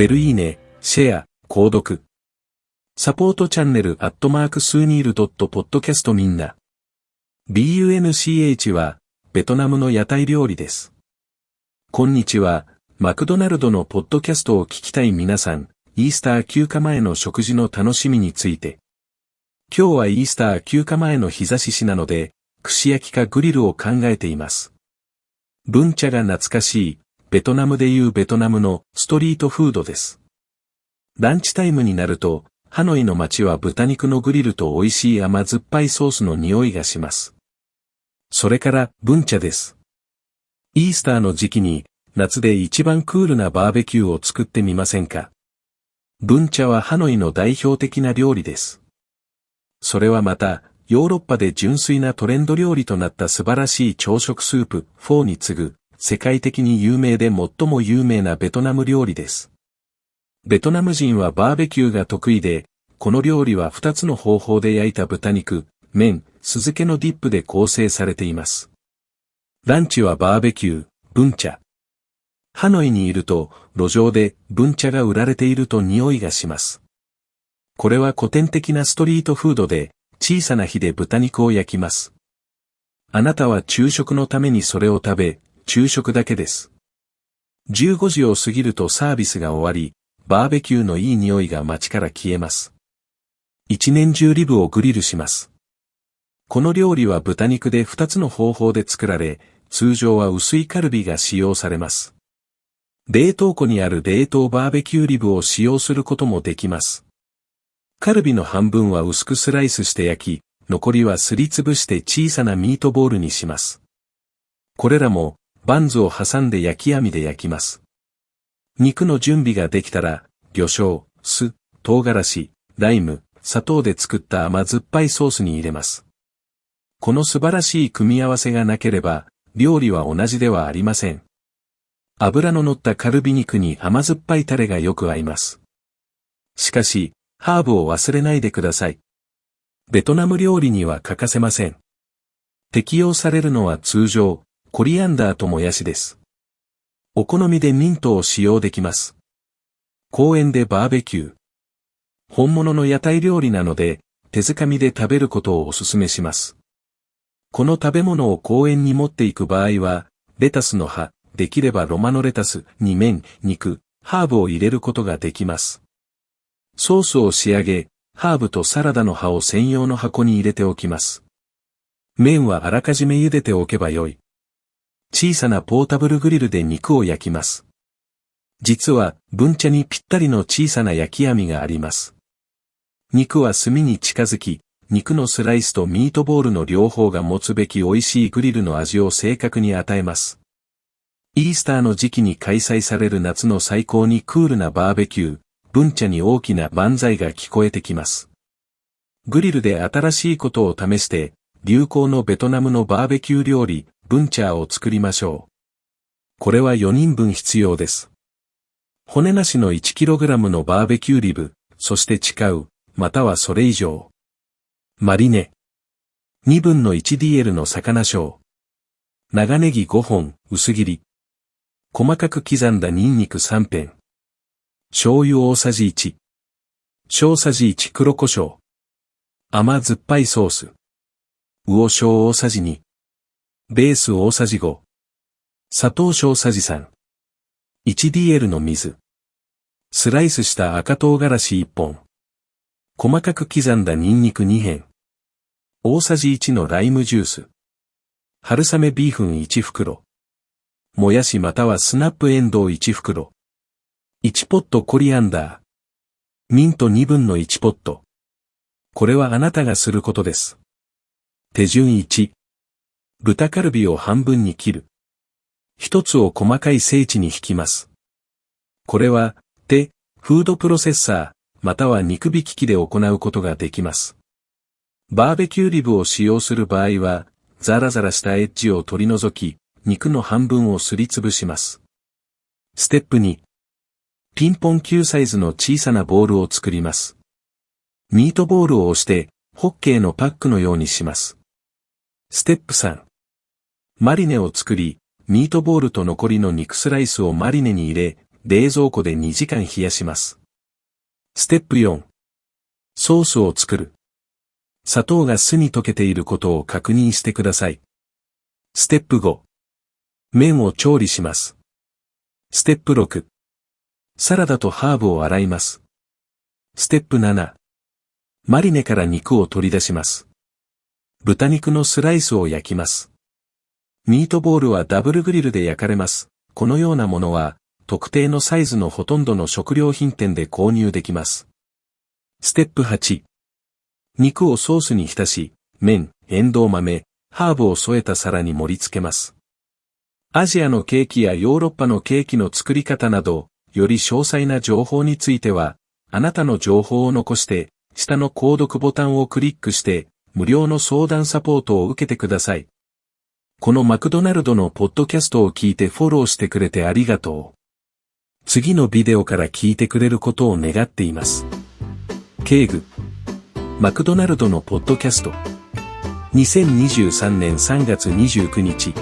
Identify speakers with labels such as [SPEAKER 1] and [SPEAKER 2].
[SPEAKER 1] ベルいいね、シェア、購読。サポートチャンネルアットマークスーニールドットポッドキャストみんな。BUNCH は、ベトナムの屋台料理です。こんにちは、マクドナルドのポッドキャストを聞きたい皆さん、イースター休暇前の食事の楽しみについて。今日はイースター休暇前の日差ししなので、串焼きかグリルを考えています。ブンチャが懐かしい、ベトナムでいうベトナムのストリートフードです。ランチタイムになると、ハノイの街は豚肉のグリルと美味しい甘酸っぱいソースの匂いがします。それから、ブンチャです。イースターの時期に、夏で一番クールなバーベキューを作ってみませんかブンチャはハノイの代表的な料理です。それはまた、ヨーロッパで純粋なトレンド料理となった素晴らしい朝食スープ、フォーに次ぐ、世界的に有名で最も有名なベトナム料理です。ベトナム人はバーベキューが得意で、この料理は2つの方法で焼いた豚肉、麺、酢漬けのディップで構成されています。ランチはバーベキュー、文茶。ハノイにいると、路上で文茶が売られていると匂いがします。これは古典的なストリートフードで、小さな火で豚肉を焼きます。あなたは昼食のためにそれを食べ、昼食だけです。15時を過ぎるとサービスが終わり、バーベキューのいい匂いが街から消えます。一年中リブをグリルします。この料理は豚肉で2つの方法で作られ、通常は薄いカルビが使用されます。冷凍庫にある冷凍バーベキューリブを使用することもできます。カルビの半分は薄くスライスして焼き、残りはすりつぶして小さなミートボールにします。これらも、バンズを挟んで焼き網で焼きます。肉の準備ができたら、魚醤、酢、唐辛子、ライム、砂糖で作った甘酸っぱいソースに入れます。この素晴らしい組み合わせがなければ、料理は同じではありません。油の乗ったカルビ肉に甘酸っぱいタレがよく合います。しかし、ハーブを忘れないでください。ベトナム料理には欠かせません。適用されるのは通常、コリアンダーともやしです。お好みでミントを使用できます。公園でバーベキュー。本物の屋台料理なので、手づかみで食べることをお勧めします。この食べ物を公園に持っていく場合は、レタスの葉、できればロマノレタス、に麺、肉、ハーブを入れることができます。ソースを仕上げ、ハーブとサラダの葉を専用の箱に入れておきます。麺はあらかじめ茹でておけばよい。小さなポータブルグリルで肉を焼きます。実は、文茶にぴったりの小さな焼き網があります。肉は炭に近づき、肉のスライスとミートボールの両方が持つべき美味しいグリルの味を正確に与えます。イースターの時期に開催される夏の最高にクールなバーベキュー、文茶に大きな万歳が聞こえてきます。グリルで新しいことを試して、流行のベトナムのバーベキュー料理、ブンチャーを作りましょう。これは4人分必要です。骨なしの 1kg のバーベキューリブ、そして誓う、またはそれ以上。マリネ。2分の 1DL の魚小。長ネギ5本、薄切り。細かく刻んだニンニク3片。醤油大さじ1。小さじ1黒胡椒。甘酸っぱいソース。魚醤大さじ2。ベース大さじ5。砂糖小さじ3。1DL の水。スライスした赤唐辛子1本。細かく刻んだニンニク2片。大さじ1のライムジュース。春雨ビーフン1袋。もやしまたはスナップエンドウ1袋。1ポットコリアンダー。ミント2分の1ポット。これはあなたがすることです。手順1。豚カルビを半分に切る。一つを細かい精地に引きます。これは、手、フードプロセッサー、または肉引き機で行うことができます。バーベキューリブを使用する場合は、ザラザラしたエッジを取り除き、肉の半分をすりつぶします。ステップ2。ピンポン球サイズの小さなボールを作ります。ミートボールを押して、ホッケーのパックのようにします。ステップ3。マリネを作り、ミートボールと残りの肉スライスをマリネに入れ、冷蔵庫で2時間冷やします。ステップ4。ソースを作る。砂糖が酢に溶けていることを確認してください。ステップ5。麺を調理します。ステップ6。サラダとハーブを洗います。ステップ7。マリネから肉を取り出します。豚肉のスライスを焼きます。ミートボールはダブルグリルで焼かれます。このようなものは、特定のサイズのほとんどの食料品店で購入できます。ステップ8。肉をソースに浸し、麺、エンドウ豆、ハーブを添えた皿に盛り付けます。アジアのケーキやヨーロッパのケーキの作り方など、より詳細な情報については、あなたの情報を残して、下の購読ボタンをクリックして、無料の相談サポートを受けてください。このマクドナルドのポッドキャストを聞いてフォローしてくれてありがとう。次のビデオから聞いてくれることを願っています。ケーグ。マクドナルドのポッドキャスト。2023年3月29日。